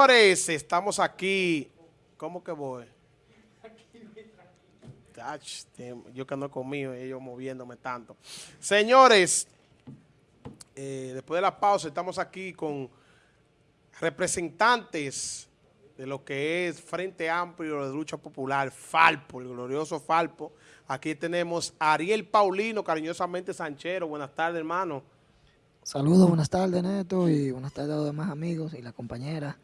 Señores, estamos aquí. ¿Cómo que voy? yo que no conmigo, ellos moviéndome tanto. Señores, eh, después de la pausa estamos aquí con representantes de lo que es Frente Amplio de Lucha Popular, Falpo, el glorioso Falpo. Aquí tenemos a Ariel Paulino, cariñosamente Sanchero. Buenas tardes, hermano. Saludos, buenas tardes, Neto, y buenas tardes a los demás amigos y la compañera.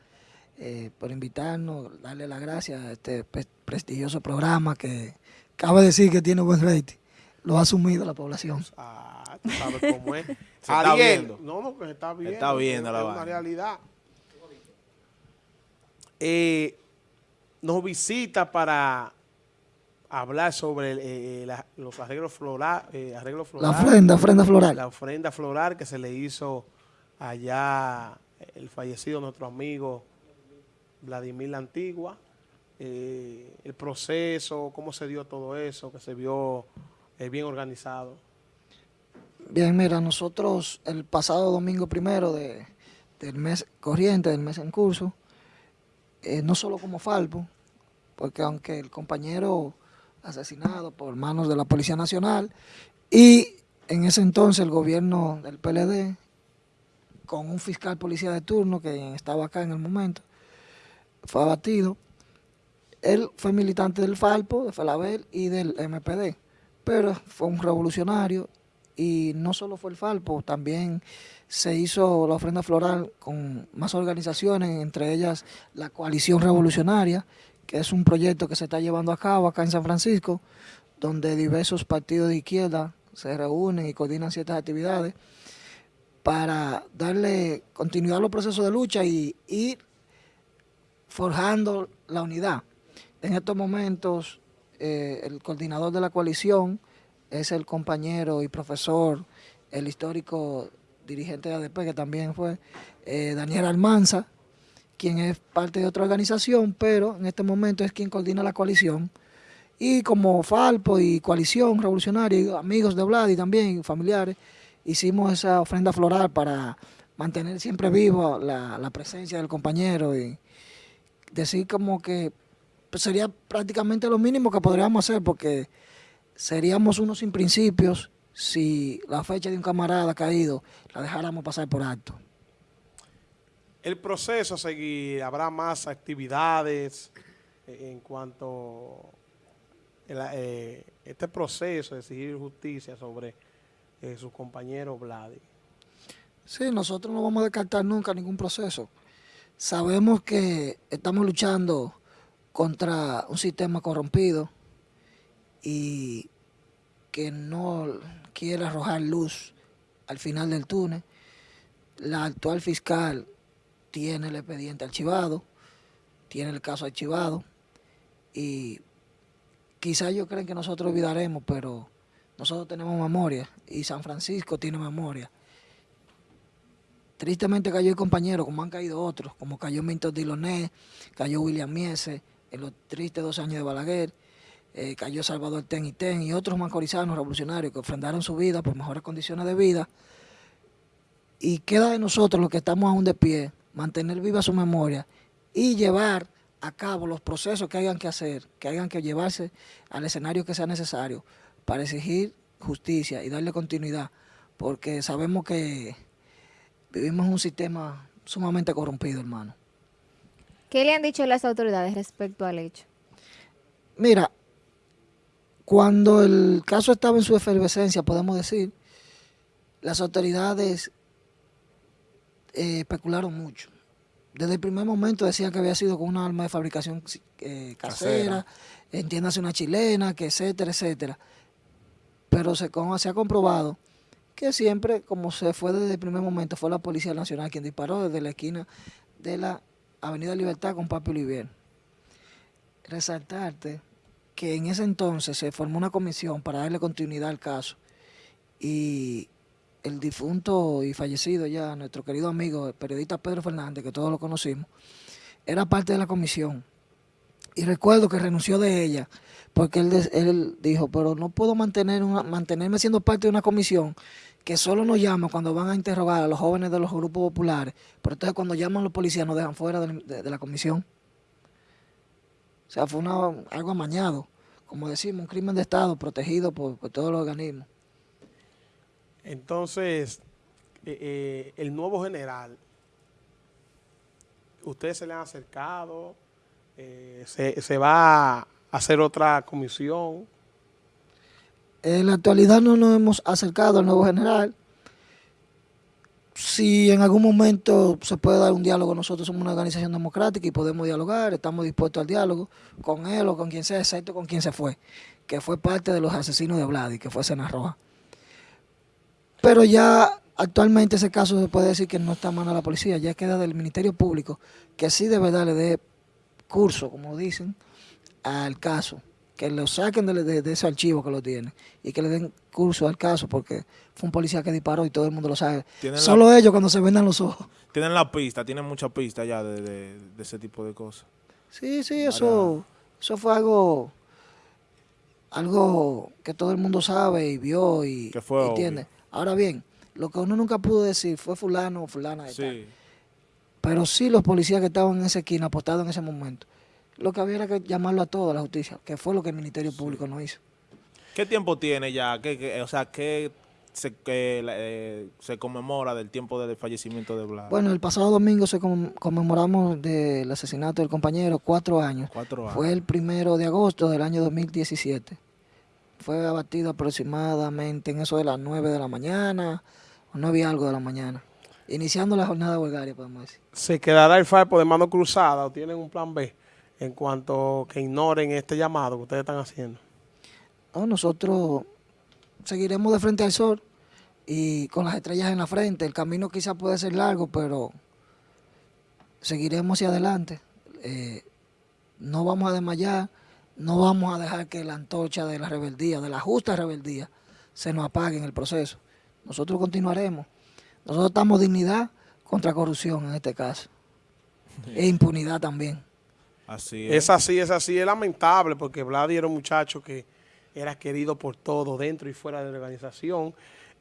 Eh, por invitarnos, darle las gracias a este prestigioso programa que cabe decir que tiene buen rating. Lo ha asumido la población. Ah, tú sabes cómo es. se está viendo. No, no, que se está viendo. está viendo la Es una realidad. Eh, nos visita para hablar sobre eh, los arreglos, florales. arreglos florales. La ofrenda, ofrenda floral. La ofrenda floral que se le hizo allá el fallecido nuestro amigo Vladimir la Antigua, eh, el proceso, cómo se dio todo eso, que se vio eh, bien organizado. Bien, mira, nosotros el pasado domingo primero de, del mes corriente, del mes en curso, eh, no solo como Falpo, porque aunque el compañero asesinado por manos de la Policía Nacional y en ese entonces el gobierno del PLD, con un fiscal policía de turno que estaba acá en el momento, fue abatido. Él fue militante del Falpo, de Falabel y del MPD, pero fue un revolucionario y no solo fue el Falpo, también se hizo la ofrenda floral con más organizaciones, entre ellas la Coalición Revolucionaria, que es un proyecto que se está llevando a cabo acá en San Francisco, donde diversos partidos de izquierda se reúnen y coordinan ciertas actividades para darle continuidad a los procesos de lucha y ir forjando la unidad. En estos momentos, eh, el coordinador de la coalición es el compañero y profesor, el histórico dirigente de ADP, que también fue eh, Daniel Almanza, quien es parte de otra organización, pero en este momento es quien coordina la coalición. Y como Falpo y Coalición Revolucionaria, amigos de Vladi también, familiares, hicimos esa ofrenda floral para mantener siempre viva la, la presencia del compañero y, decir como que pues, sería prácticamente lo mínimo que podríamos hacer porque seríamos unos sin principios si la fecha de un camarada caído la dejáramos pasar por alto. El proceso a seguir, habrá más actividades en cuanto a eh, este proceso de exigir justicia sobre eh, su compañero Vladi. Sí, nosotros no vamos a descartar nunca ningún proceso. Sabemos que estamos luchando contra un sistema corrompido y que no quiere arrojar luz al final del túnel. La actual fiscal tiene el expediente archivado, tiene el caso archivado y quizás ellos creen que nosotros olvidaremos, pero nosotros tenemos memoria y San Francisco tiene memoria. Tristemente cayó el compañero, como han caído otros, como cayó Minto Diloné, cayó William Miese, en los tristes dos años de Balaguer, eh, cayó Salvador Ten y Ten y otros mancorizanos revolucionarios que ofrendaron su vida por mejores condiciones de vida. Y queda de nosotros los que estamos aún de pie, mantener viva su memoria y llevar a cabo los procesos que hayan que hacer, que hayan que llevarse al escenario que sea necesario para exigir justicia y darle continuidad, porque sabemos que Vivimos en un sistema sumamente corrompido, hermano. ¿Qué le han dicho las autoridades respecto al hecho? Mira, cuando el caso estaba en su efervescencia, podemos decir, las autoridades eh, especularon mucho. Desde el primer momento decían que había sido con una arma de fabricación eh, casera, entiéndase una chilena, que etcétera, etcétera. Pero se, se ha comprobado que siempre, como se fue desde el primer momento, fue la Policía Nacional quien disparó desde la esquina de la Avenida Libertad con Papi Olivier. Resaltarte que en ese entonces se formó una comisión para darle continuidad al caso y el difunto y fallecido ya, nuestro querido amigo, el periodista Pedro Fernández, que todos lo conocimos, era parte de la comisión. Y recuerdo que renunció de ella porque él, él dijo, pero no puedo mantener una, mantenerme siendo parte de una comisión que solo nos llama cuando van a interrogar a los jóvenes de los grupos populares, pero entonces cuando llaman los policías nos dejan fuera de, la comisión. O sea, fue algo amañado, como decimos, un crimen de Estado protegido por, todos los organismos. Entonces, eh, eh, el nuevo general, ¿ustedes se le han acercado? Eh, se, se, va a hacer otra comisión. En la actualidad no nos hemos acercado al nuevo general. Si en algún momento se puede dar un diálogo, nosotros somos una organización democrática y podemos dialogar, estamos dispuestos al diálogo con él o con quien sea, excepto con quien se fue, que fue parte de los asesinos de Vladi, que fue Sena Roja. Pero ya actualmente ese caso se puede decir que no está en mano de la policía, ya queda del Ministerio Público, que sí de verdad le dé curso, como dicen, al caso, que lo saquen de, ese archivo que lo tienen y que le den curso al caso porque fue un policía que disparó y todo el mundo lo sabe. Solo ellos cuando se vendan los ojos. Tienen la pista, tienen mucha pista ya de, ese tipo de cosas. Sí, sí, eso, eso fue algo algo que todo el mundo sabe y vio y que fue. Ahora bien, lo que uno nunca pudo decir fue fulano o fulana de sí. Pero sí los policías que estaban en esa esquina apostados en ese momento. Lo que había era que llamarlo a todo a la justicia, que fue lo que el Ministerio Público no hizo. ¿Qué tiempo tiene ya? ¿Qué, o sea, ¿qué se, eh, se conmemora del tiempo del fallecimiento de Blas? Bueno, el pasado domingo se conmemoramos del asesinato del compañero, cuatro años. Cuatro años. Fue el primero de agosto del año 2017. Fue abatido aproximadamente en eso de las nueve de la mañana, o no había algo de la mañana. Iniciando la jornada huelgaria, podemos decir. ¿Se quedará el FARPO de mano cruzada o tienen un plan B en cuanto que ignoren este llamado que ustedes están haciendo? nosotros seguiremos de frente al sol y con las estrellas en la frente. El camino quizá puede ser largo, pero seguiremos hacia adelante. Eh, no vamos a desmayar, no vamos a dejar que la antorcha de la rebeldía, de la justa rebeldía, se nos apague en el proceso. Nosotros continuaremos. Nosotros estamos dignidad contra corrupción en este caso. E impunidad también. Así es. es. así, es así. Es lamentable porque Vladi era un muchacho que era querido por todo, dentro y fuera de la organización,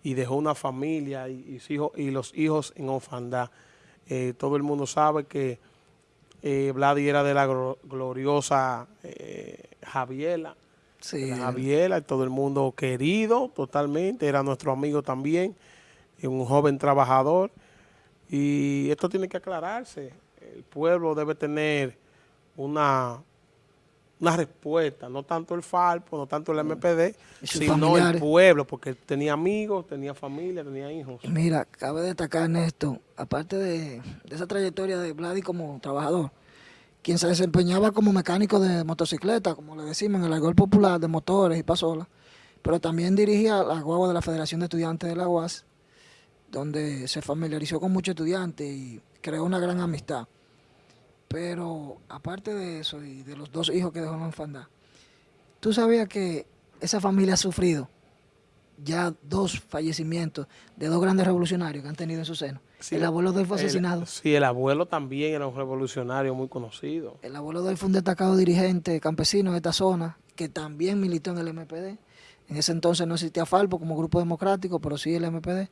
y dejó una familia y, y los hijos en orfandad. Eh, todo el mundo sabe que eh, Vladi era de la gloriosa eh, Javiela. Sí. Javiela, todo el mundo querido totalmente, era nuestro amigo también un joven trabajador y esto tiene que aclararse. El pueblo debe tener una, una respuesta, no tanto el FALPO, no tanto el MPD, sino el pueblo, porque tenía amigos, tenía familia, tenía hijos. Mira, cabe destacar en esto, aparte de, esa trayectoria de Vladi como trabajador, quien se desempeñaba como mecánico de motocicleta, como le decimos en el argol popular, de motores y pasolas, pero también dirigía la guagua de la Federación de Estudiantes de la UAS, donde se familiarizó con muchos estudiantes y creó una gran amistad. Pero aparte de eso y de los dos hijos que dejó en la orfandad, tú sabías que esa familia ha sufrido ya dos fallecimientos de dos grandes revolucionarios que han tenido en su seno. el abuelo de él fue asesinado. sí, el abuelo también era un revolucionario muy conocido. El abuelo de él fue un destacado dirigente campesino de esta zona que también militó en el MPD. En ese entonces no existía Falpo como grupo democrático, pero sí el MPD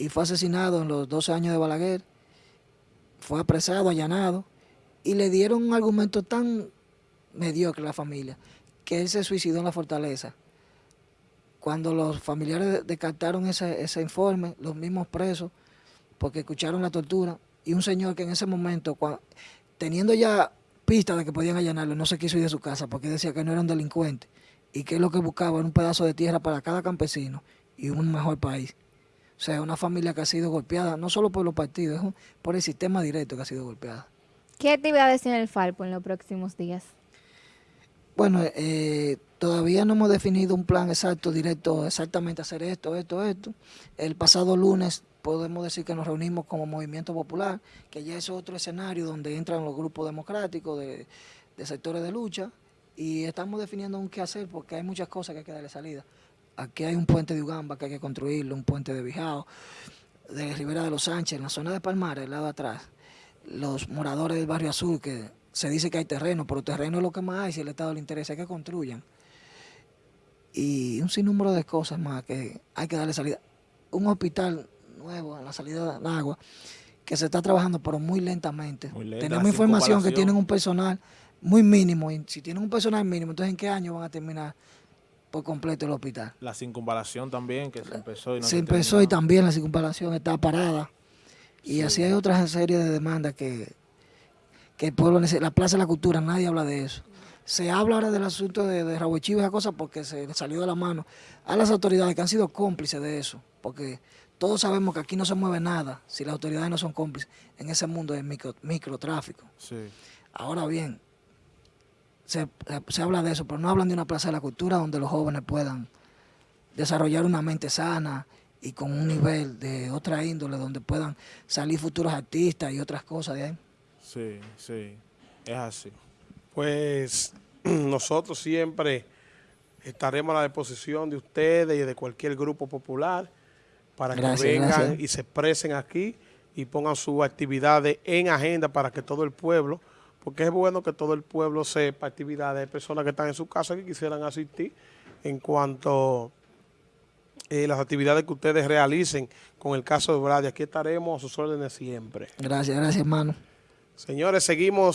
y fue asesinado en los 12 años de Balaguer, fue apresado, allanado, y le dieron un argumento tan mediocre a la familia, que él se suicidó en la fortaleza. Cuando los familiares descartaron ese, ese informe, los mismos presos, porque escucharon la tortura, y un señor que en ese momento, teniendo ya pistas de que podían allanarlo, no se quiso ir de su casa porque decía que no era un delincuente y que lo que buscaba era un pedazo de tierra para cada campesino y un mejor país. O sea, una familia que ha sido golpeada, no solo por los partidos, por el sistema directo que ha sido golpeada. ¿Qué actividades tiene el Falpo en los próximos días? Bueno, eh, todavía no hemos definido un plan exacto, directo, exactamente hacer esto, esto, esto. El pasado lunes podemos decir que nos reunimos como Movimiento Popular, que ya es otro escenario donde entran los grupos democráticos de, de sectores de lucha y estamos definiendo un qué hacer porque hay muchas cosas que hay que darle salida. Aquí hay un puente de Ugamba que hay que construirlo, un puente de Bijao, de Rivera de los Sánchez, en la zona de Palmares, al lado de atrás. Los moradores del barrio Azul, que se dice que hay terreno, pero terreno es lo que más hay, si el Estado le interesa, que construyan. Y un sinnúmero de cosas más que hay que darle salida. Un hospital nuevo en la salida del agua, que se está trabajando, pero muy lentamente. Muy lenta, Tenemos información que tienen un personal muy mínimo, y si tienen un personal mínimo, entonces ¿en qué año van a terminar por completo el hospital? La circunvalación también, que se empezó y no se se empezó terminó. y también la circunvalación está parada. Y así hay otra serie de demandas que, que el pueblo necesita. La Plaza de la Cultura, nadie habla de eso. Se habla ahora del asunto de, de Rabo Chivo y esa cosa porque se le salió de la mano a las autoridades que han sido cómplices de eso. Porque todos sabemos que aquí no se mueve nada si las autoridades no son cómplices en ese mundo del micro, microtráfico. Sí. Ahora bien, se, se habla de eso, pero no hablan de una plaza de la cultura donde los jóvenes puedan desarrollar una mente sana y con un nivel de otra índole, donde puedan salir futuros artistas y otras cosas de ahí. Sí, sí, es así. Pues nosotros siempre estaremos a la disposición de ustedes y de cualquier grupo popular para Gracias, que vengan gracias. y se expresen aquí y pongan sus actividades en agenda para que todo el pueblo, porque es bueno que todo el pueblo sepa actividades de personas que están en su casa que quisieran asistir en cuanto eh, las actividades que ustedes realicen con el caso de Brady. Aquí estaremos a sus órdenes siempre. Gracias, gracias hermano. Señores, seguimos.